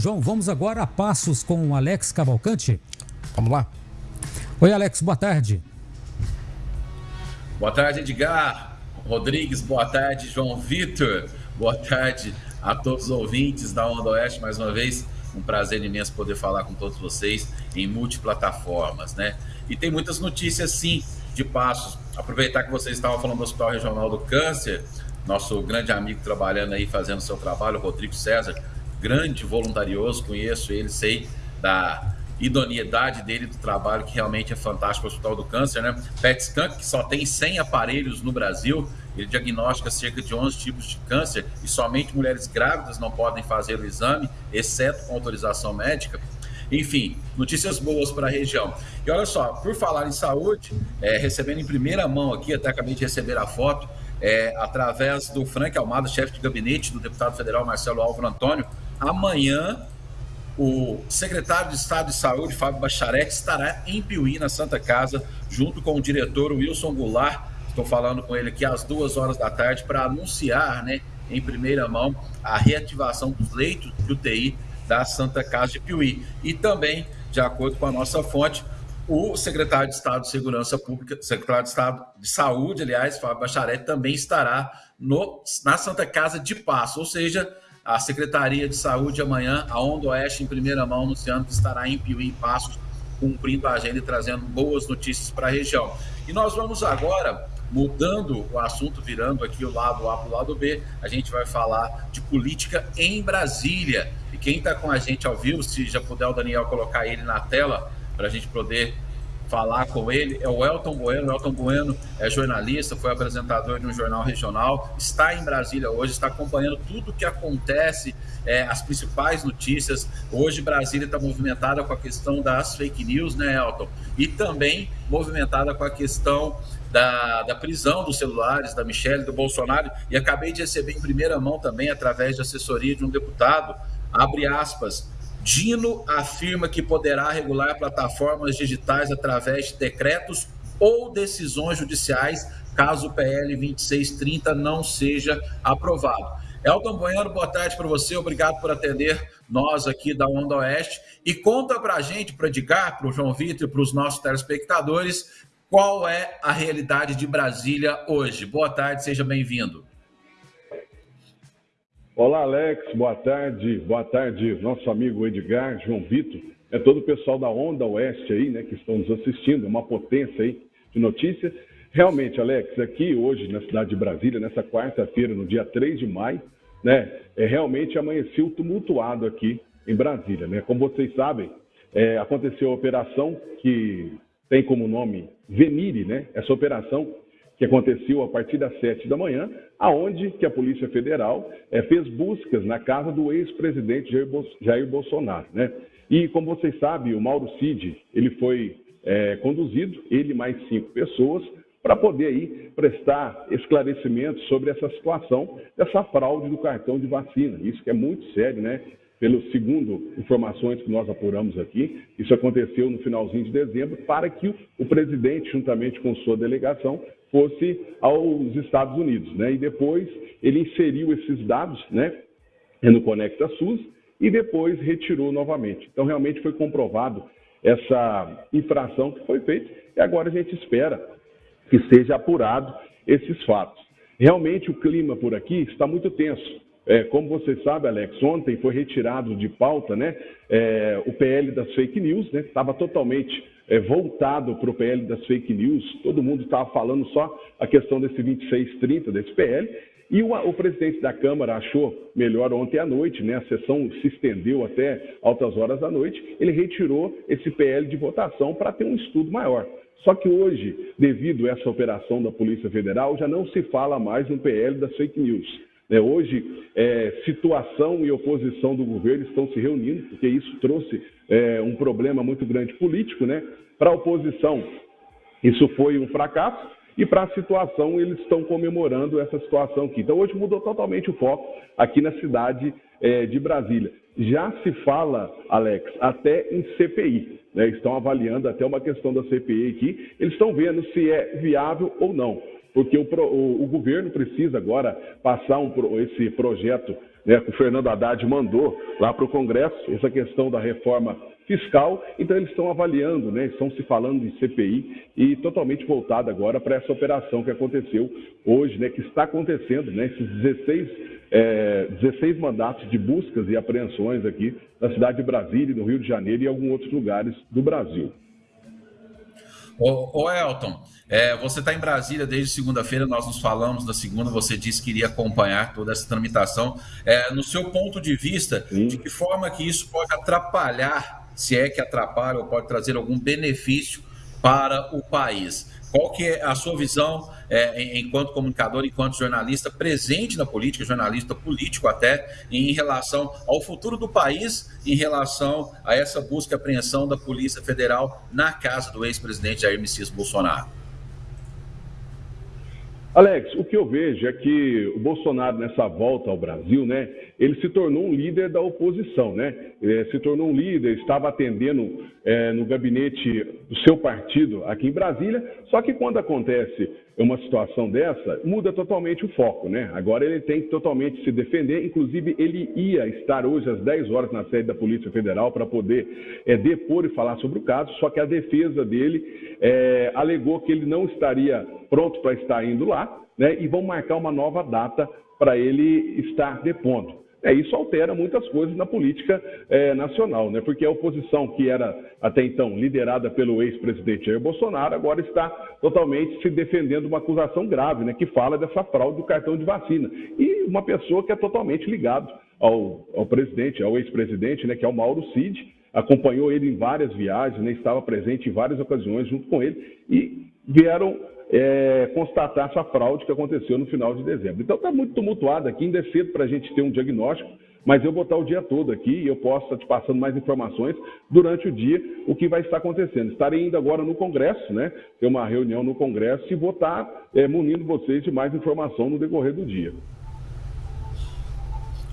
João, vamos agora a passos com o Alex Cavalcante. Vamos lá. Oi, Alex, boa tarde. Boa tarde, Edgar. Rodrigues, boa tarde, João Vitor. Boa tarde a todos os ouvintes da Onda Oeste, mais uma vez. Um prazer imenso poder falar com todos vocês em multiplataformas, né? E tem muitas notícias, sim, de passos. Aproveitar que vocês estavam falando do Hospital Regional do Câncer, nosso grande amigo trabalhando aí, fazendo seu trabalho, Rodrigo César, grande voluntarioso, conheço ele, sei da idoneidade dele do trabalho, que realmente é fantástico, o Hospital do Câncer, né? PET scan, que só tem 100 aparelhos no Brasil, ele diagnostica cerca de 11 tipos de câncer e somente mulheres grávidas não podem fazer o exame, exceto com autorização médica. Enfim, notícias boas para a região. E olha só, por falar em saúde, é, recebendo em primeira mão aqui, até acabei de receber a foto, é, através do Frank Almada, chefe de gabinete do deputado federal Marcelo Álvaro Antônio, amanhã o secretário de Estado de Saúde, Fábio Bacharete, estará em Piuí, na Santa Casa, junto com o diretor Wilson Goulart. Estou falando com ele aqui às duas horas da tarde para anunciar, né, em primeira mão, a reativação dos leitos de UTI da Santa Casa de Piuí. E também, de acordo com a nossa fonte, o secretário de Estado de Segurança Pública, secretário de Estado de Saúde, aliás, Fábio Bacharete, também estará no, na Santa Casa de Passo, ou seja, a Secretaria de Saúde amanhã, a Onda Oeste em primeira mão, anunciando que estará em Piuí e Passos, cumprindo a agenda e trazendo boas notícias para a região. E nós vamos agora, mudando o assunto, virando aqui o lado A para o lado B, a gente vai falar de política em Brasília. E quem está com a gente ao vivo, se já puder o Daniel colocar ele na tela, para a gente poder falar com ele é o Elton Bueno. O Elton Bueno é jornalista, foi apresentador de um jornal regional, está em Brasília hoje, está acompanhando tudo o que acontece, é, as principais notícias. Hoje Brasília está movimentada com a questão das fake news, né, Elton? E também movimentada com a questão da, da prisão dos celulares da Michelle, do Bolsonaro. E acabei de receber em primeira mão também, através de assessoria de um deputado, abre aspas, Dino afirma que poderá regular plataformas digitais através de decretos ou decisões judiciais, caso o PL 2630 não seja aprovado. Elton Bueno, boa tarde para você, obrigado por atender nós aqui da Onda Oeste. E conta para a gente, para Edgar, para o João Vitor e para os nossos telespectadores, qual é a realidade de Brasília hoje. Boa tarde, seja bem-vindo. Olá, Alex, boa tarde. Boa tarde, nosso amigo Edgar, João Vitor, é todo o pessoal da Onda Oeste aí, né, que estão nos assistindo, uma potência aí de notícias. Realmente, Alex, aqui hoje na cidade de Brasília, nessa quarta-feira, no dia 3 de maio, né, é, realmente amanheceu tumultuado aqui em Brasília, né? Como vocês sabem, é, aconteceu a operação que tem como nome Venire, né? Essa operação que aconteceu a partir das sete da manhã, aonde que a Polícia Federal é, fez buscas na casa do ex-presidente Jair, Bolsonaro. Né? E, como vocês sabem, o Mauro Cid, ele foi é, conduzido, ele mais cinco pessoas, para poder aí prestar esclarecimentos sobre essa situação dessa fraude do cartão de vacina. Isso que é muito sério, né? Pelo segundo informações que nós apuramos aqui, isso aconteceu no finalzinho de dezembro, para que o presidente, juntamente com sua delegação, fosse aos Estados Unidos, né? E depois ele inseriu esses dados, né, no Conecta SUS e depois retirou novamente. Então realmente foi comprovado essa infração que foi feita e agora a gente espera que seja apurado esses fatos. Realmente o clima por aqui está muito tenso. É, como você sabe, Alex, ontem foi retirado de pauta né, é, o PL das fake news, né, estava totalmente é, voltado para o PL das fake news, todo mundo estava falando só a questão desse 2630, desse PL, e o, o, presidente da Câmara achou melhor ontem à noite, né, a sessão se estendeu até altas horas da noite, ele retirou esse PL de votação para ter um estudo maior. Só que hoje, devido a essa operação da Polícia Federal, já não se fala mais no PL das fake news. Né? Hoje, é, situação e oposição do governo estão se reunindo, porque isso trouxe é, um problema muito grande político. Né? Para a oposição, isso foi um fracasso, e para a situação, eles estão comemorando essa situação aqui. Então, hoje mudou totalmente o foco aqui na cidade é, de Brasília. Já se fala, Alex, até em CPI. Né? Estão avaliando até uma questão da CPI aqui. Eles estão vendo se é viável ou não porque o, o, o governo precisa agora passar um, esse projeto né, que o Fernando Haddad mandou lá para o Congresso, essa questão da reforma fiscal, então eles estão avaliando, né, estão se falando de CPI e totalmente voltado agora para essa operação que aconteceu hoje, né, que está acontecendo, né, esses 16, é, 16 mandatos de buscas e apreensões aqui na cidade de Brasília, no Rio de Janeiro e em alguns outros lugares do Brasil. Ô, ô Elton, é, você está em Brasília desde segunda-feira, nós nos falamos na segunda, você disse que iria acompanhar toda essa tramitação. É, no seu ponto de vista, Sim. de que forma que isso pode atrapalhar se é que atrapalha ou pode trazer algum benefício para o país. Qual que é a sua visão é, enquanto comunicador, enquanto jornalista presente na política, jornalista político até, em relação ao futuro do país, em relação a essa busca e apreensão da Polícia Federal na casa do ex-presidente Jair Messias Bolsonaro? Alex, o que eu vejo é que o Bolsonaro, nessa volta ao Brasil, né, ele se tornou um líder da oposição, né? É, se tornou um líder, estava atendendo é, no gabinete do seu partido aqui em Brasília, só que quando acontece uma situação dessa, muda totalmente o foco, né? Agora ele tem que totalmente se defender, inclusive ele ia estar hoje às 10 horas na sede da Polícia Federal para poder é, depor e falar sobre o caso, só que a defesa dele é, alegou que ele não estaria pronto para estar indo lá, né? E vão marcar uma nova data para ele estar depondo. É, isso altera muitas coisas na política é, nacional, né? porque a oposição, que era até então liderada pelo ex-presidente Jair Bolsonaro, agora está totalmente se defendendo uma acusação grave, né? que fala dessa fraude do cartão de vacina. E uma pessoa que é totalmente ligado ao, ao presidente, ao ex-presidente, né? que é o Mauro Cid, acompanhou ele em várias viagens, né? estava presente em várias ocasiões junto com ele, e vieram é, constatar essa fraude que aconteceu no final de dezembro. Então está muito tumultuado aqui, ainda é cedo para a gente ter um diagnóstico, mas eu vou estar o dia todo aqui e eu posso estar te passando mais informações durante o dia, o que vai estar acontecendo. Estarei indo agora no Congresso, né? Ter uma reunião no Congresso e vou estar é, munindo vocês de mais informação no decorrer do dia.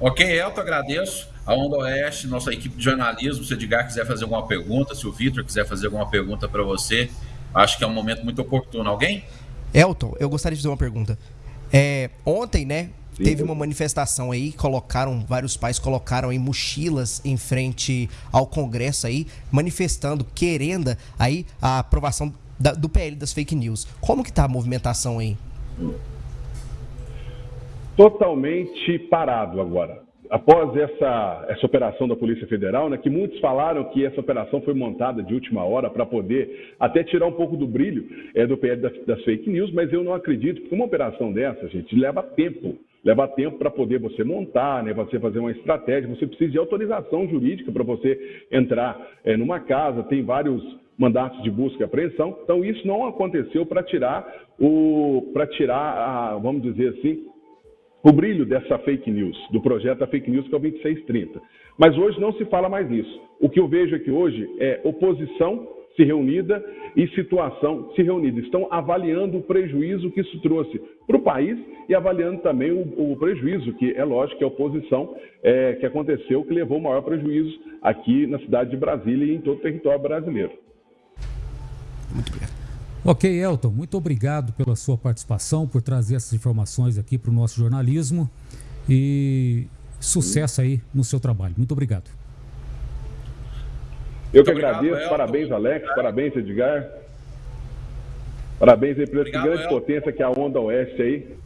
Ok, Elton, agradeço. A Onda Oeste, nossa equipe de jornalismo, se o Edgar quiser fazer alguma pergunta, se o Vitor quiser fazer alguma pergunta para você, Acho que é um momento muito oportuno. Alguém? Elton, eu gostaria de fazer uma pergunta. É, ontem, né, Sim. teve uma manifestação aí, colocaram, vários pais colocaram em mochilas em frente ao Congresso aí, manifestando, querendo aí a aprovação da, do PL das fake news. Como que tá a movimentação aí? Totalmente parado agora após essa, essa operação da Polícia Federal, né, que muitos falaram que essa operação foi montada de última hora para poder até tirar um pouco do brilho é, do PL das, das, fake news, mas eu não acredito, porque uma operação dessa, gente, leva tempo. Leva tempo para poder você montar, né, você fazer uma estratégia, você precisa de autorização jurídica para você entrar é, numa casa, tem vários mandatos de busca e apreensão. Então, isso não aconteceu para tirar o. tirar, a, vamos dizer assim, o brilho dessa fake news, do projeto da fake news que é o 2630. Mas hoje não se fala mais nisso. O que eu vejo aqui hoje é oposição se reunida e situação se reunida. Estão avaliando o prejuízo que isso trouxe para o país e avaliando também o, o, prejuízo, que é lógico que a oposição é, que aconteceu, que levou o maior prejuízo aqui na cidade de Brasília e em todo o território brasileiro. Obrigado. Ok, Elton, muito obrigado pela sua participação, por trazer essas informações aqui para o nosso jornalismo e sucesso aí no seu trabalho. Muito obrigado. Eu que agradeço, Elton. parabéns Alex, parabéns Edgar, parabéns aí por essa grande Elton. potência que é a Onda Oeste aí.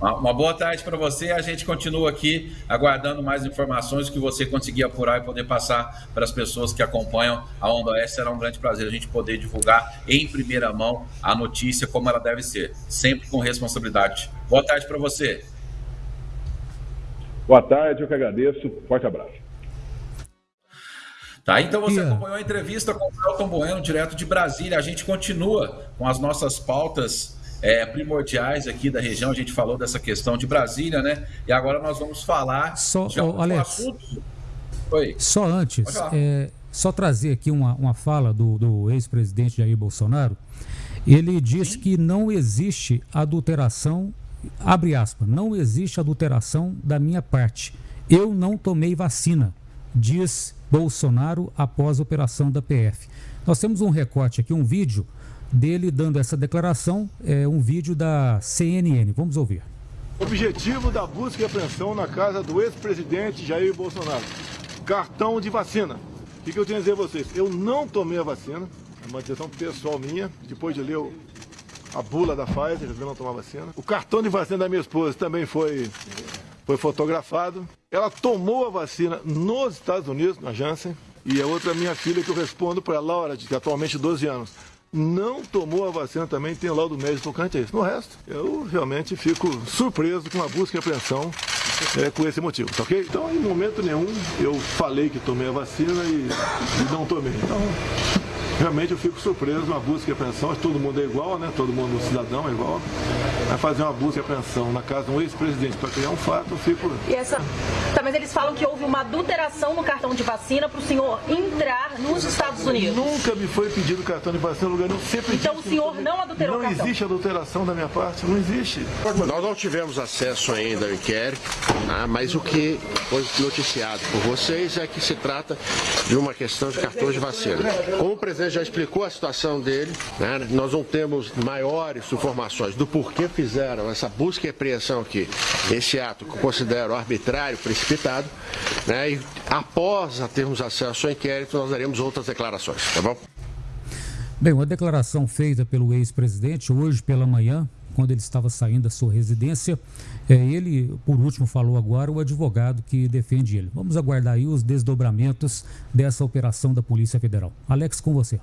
Uma boa tarde para você. A gente continua aqui aguardando mais informações que você conseguir apurar e poder passar para as pessoas que acompanham a Onda Oeste. Será um grande prazer a gente poder divulgar em primeira mão a notícia como ela deve ser, sempre com responsabilidade. Boa tarde para você. Boa tarde, eu que agradeço. Forte abraço. Tá, então você acompanhou a entrevista com o Elton Bueno, direto de Brasília. A gente continua com as nossas pautas é, primordiais aqui da região. A gente falou dessa questão de Brasília, né? E agora nós vamos falar só, de oh, Alex, assunto. Oi. Só antes, é, só trazer aqui uma, uma fala do, do ex-presidente Jair Bolsonaro. Ele diz Sim. que não existe adulteração, abre aspas, não existe adulteração da minha parte. Eu não tomei vacina, diz Bolsonaro após a operação da PF. Nós temos um recorte aqui, um vídeo dele dando essa declaração, é um vídeo da CNN. Vamos ouvir. Objetivo da busca e apreensão na casa do ex-presidente Jair Bolsonaro. Cartão de vacina. O que, eu tenho a dizer a vocês? Eu não tomei a vacina, é uma decisão pessoal minha, depois de ler a bula da Pfizer, resolvi não tomar vacina. O cartão de vacina da minha esposa também foi, foi fotografado. Ela tomou a vacina nos Estados Unidos, na Janssen, e a outra minha filha que eu respondo para a Laura, de atualmente 12 anos não tomou a vacina também tem laudo médico tocante a isso. No resto, eu realmente fico surpreso com a busca e apreensão é, com esse motivo, tá ok? Então, em momento nenhum, eu falei que tomei a vacina e, e não tomei. Então, realmente eu fico surpreso, uma busca e apreensão, todo mundo é igual, né? Todo mundo cidadão é igual. Vai fazer uma busca e apreensão na casa de um ex-presidente para criar um fato, eu fico. E essa. Tá, mas eles falam que houve uma adulteração no cartão de vacina para o senhor entrar nos Estados Unidos. Nunca me foi pedido cartão de vacina no lugar nenhum. Sempre então o senhor não adulterou não o cartão? Não existe adulteração da minha parte, não existe. Nós não tivemos acesso ainda ao inquérito, né, mas o que foi noticiado por vocês é que se trata de uma questão de cartões de vacina. Como o presidente já explicou a situação dele, né, nós não temos maiores informações do porquê fizeram essa busca e apreensão aqui, esse ato que eu considero arbitrário, precipitado, né, e após termos acesso ao inquérito, nós daremos outras declarações, tá bom? Bem, uma declaração feita pelo ex-presidente hoje pela manhã, quando ele estava saindo da sua residência. É, ele, por último, falou agora o advogado que defende ele. Vamos aguardar aí os desdobramentos dessa operação da Polícia Federal. Alex, com você.